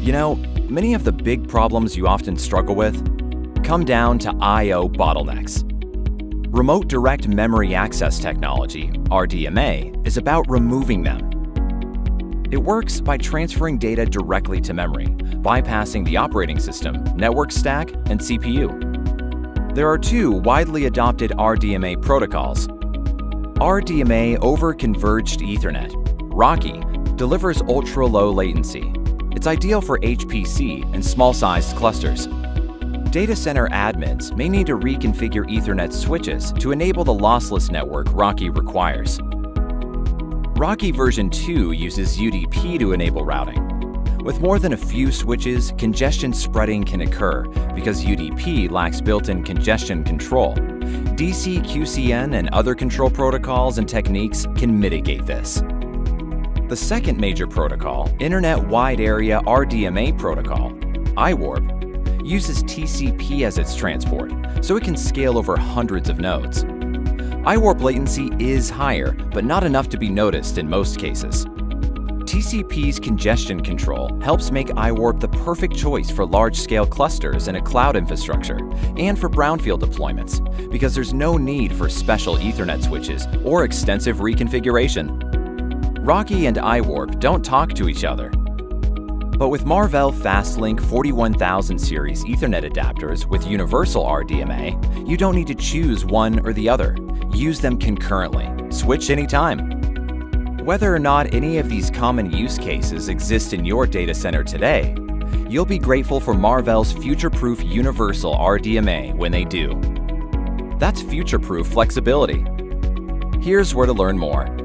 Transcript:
You know, many of the big problems you often struggle with come down to I.O. bottlenecks. Remote Direct Memory Access Technology, RDMA, is about removing them. It works by transferring data directly to memory, bypassing the operating system, network stack, and CPU. There are two widely adopted RDMA protocols. RDMA over Converged Ethernet, RoCE, delivers ultra-low latency. It's ideal for HPC and small-sized clusters. Data center admins may need to reconfigure Ethernet switches to enable the lossless network RoCE requires. RoCE version 2 uses UDP to enable routing. With more than a few switches, congestion spreading can occur because UDP lacks built-in congestion control. DC QCN and other control protocols and techniques can mitigate this. The second major protocol, Internet Wide Area RDMA Protocol, IWARP, uses TCP as its transport, so it can scale over hundreds of nodes. IWARP latency is higher, but not enough to be noticed in most cases. TCP's congestion control helps make IWARP the perfect choice for large-scale clusters in a cloud infrastructure and for brownfield deployments because there's no need for special Ethernet switches or extensive reconfiguration. RoCE and IWARP don't talk to each other. But with Marvell FastLinQ 41000 series Ethernet adapters with universal RDMA, you don't need to choose one or the other. Use them concurrently. Switch anytime. Whether or not any of these common use cases exist in your data center today, you'll be grateful for Marvell's future-proof universal RDMA when they do. That's future-proof flexibility. Here's where to learn more.